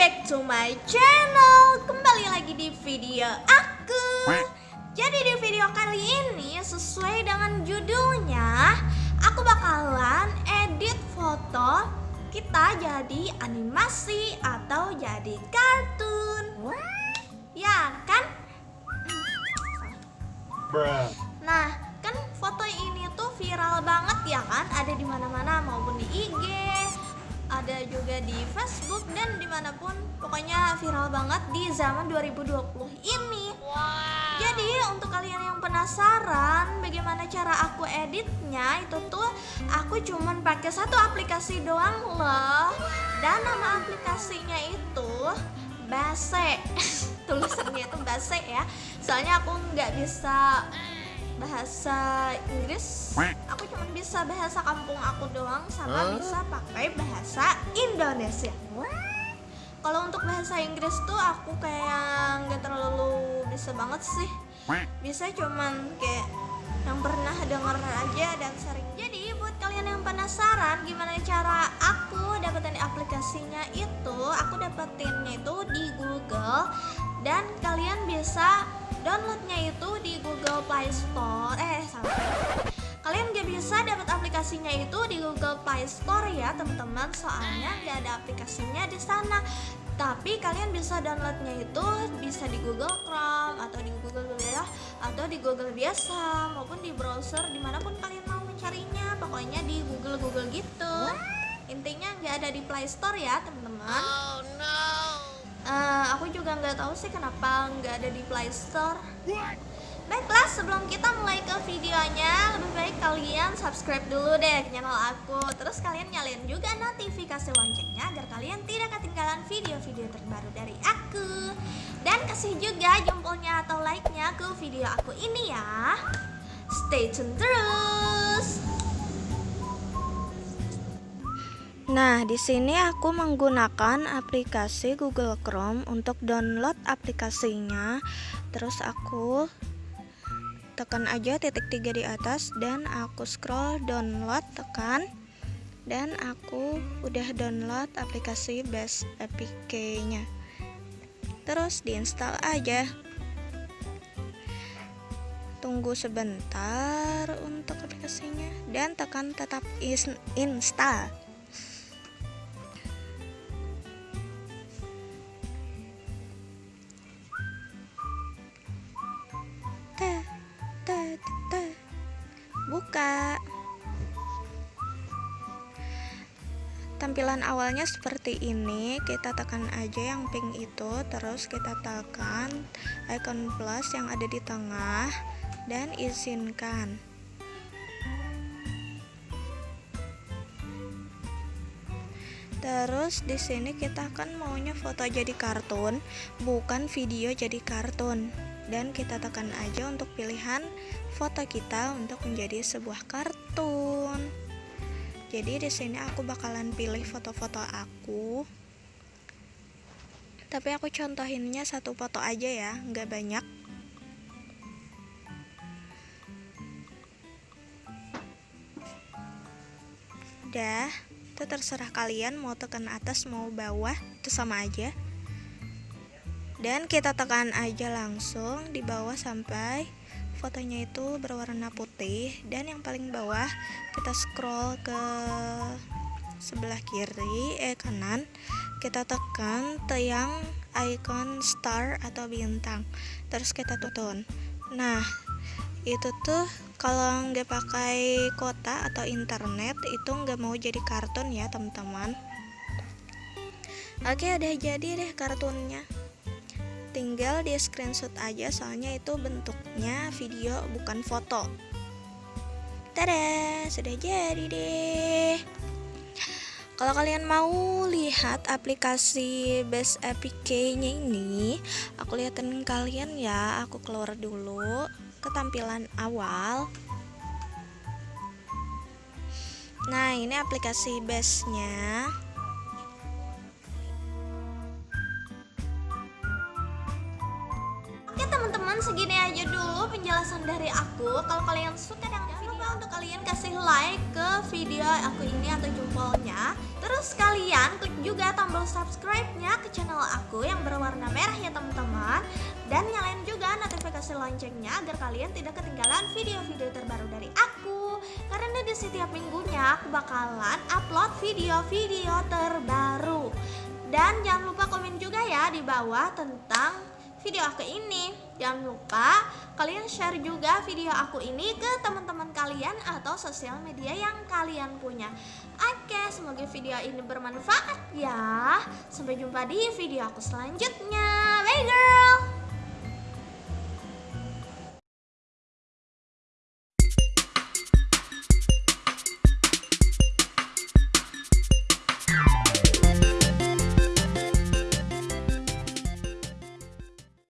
back to my channel. Kembali lagi di video aku. Jadi di video kali ini sesuai dengan judulnya Aku bakalan edit foto kita jadi animasi atau jadi kartun. Ya kan? Nah, kan foto ini tuh viral banget ya kan? Ada di mana-mana maupun di IG, ada juga di Facebook dan di mana pun. Pokoknya viral banget di zaman 2020 ini. Jadi untuk kalian yang penasaran bagaimana cara aku editnya itu tuh aku cuman pakai satu aplikasi doang loh. Dan nama aplikasinya itu Base. Tulisannya itu Base ya. Soalnya aku nggak bisa bahasa Inggris aku cuma bisa bahasa kampung aku doang sama bisa pakai bahasa Indonesia. Kalau untuk bahasa Inggris tuh aku kayak nggak terlalu bisa banget sih. Bisa cuman kayak yang pernah denger aja dan sering. Jadi buat kalian yang penasaran gimana cara aku dapetin aplikasinya itu aku dapetinnya itu di Google. Dan kalian bisa downloadnya itu di Google Play Store. Eh sampai kalian gak bisa dapat aplikasinya itu di Google Play Store ya teman-teman. Soalnya gak ada aplikasinya di sana. Tapi kalian bisa downloadnya itu bisa di Google Chrome atau di Google ya atau di Google biasa maupun di browser di mana pun kalian mau mencarinya. Pokoknya di Google Google gitu intinya nggak ada di Play Store ya teman-teman. Oh, no. Uh, aku juga nggak tahu sih kenapa nggak ada di Play Store. Baiklah, sebelum kita mulai ke videonya, lebih baik kalian subscribe dulu deh ke channel aku. Terus kalian nyalain juga notifikasi loncengnya agar kalian tidak ketinggalan video-video terbaru dari aku. Dan kasih juga jempolnya atau like-nya ke video aku ini ya. Stay tune terus. Nah, di sini aku menggunakan aplikasi Google Chrome untuk download aplikasinya. Terus aku tekan aja titik tiga di atas dan aku scroll download tekan dan aku udah download aplikasi Best APK-nya. Terus diinstal aja. Tunggu sebentar untuk aplikasinya dan tekan tetap install. Buka tampilan awalnya seperti ini. Kita tekan aja yang pink itu terus kita tekan icon plus yang ada di tengah dan izinkan. Terus di sini kita akan maunya foto jadi kartun, bukan video jadi kartun dan kita tekan aja untuk pilihan foto kita untuk menjadi sebuah kartun. Jadi di sini aku bakalan pilih foto-foto aku. Tapi aku contohinnya satu foto aja ya, nggak banyak. Udah, itu terserah kalian mau tekan atas mau bawah, itu sama aja dan kita tekan aja langsung di bawah sampai fotonya itu berwarna putih. Dan yang paling bawah kita scroll ke sebelah kiri eh kanan. Kita tekan yang icon star atau bintang. Terus kita tutun. Nah itu tuh kalau nggak pakai kota atau internet itu nggak mau jadi kartun ya teman-teman. Oke udah jadi deh kartunnya tinggal di screenshot aja soalnya itu bentuknya video bukan foto. Tada sudah jadi deh. Kalau kalian mau lihat aplikasi Best APK nya ini aku liatin kalian ya. Aku keluar dulu ketampilan awal. Nah ini aplikasi base nya segini aja dulu penjelasan dari aku. Kalau kalian suka dengan video lupa untuk kalian kasih like ke video aku ini atau jempolnya. Terus Terus kalian klik juga tombol subscribe-nya ke channel aku yang berwarna merah ya teman-teman. Dan nyalain juga notifikasi loncengnya agar kalian tidak ketinggalan video-video terbaru dari aku. Karena di setiap minggunya aku bakalan upload video-video terbaru. Dan jangan lupa komen juga ya di bawah tentang video aku ini. Jangan lupa kalian share juga video aku ini ke teman-teman kalian atau sosial media yang kalian punya. Oke semoga video ini bermanfaat ya. Sampai jumpa di video aku selanjutnya. Bye girl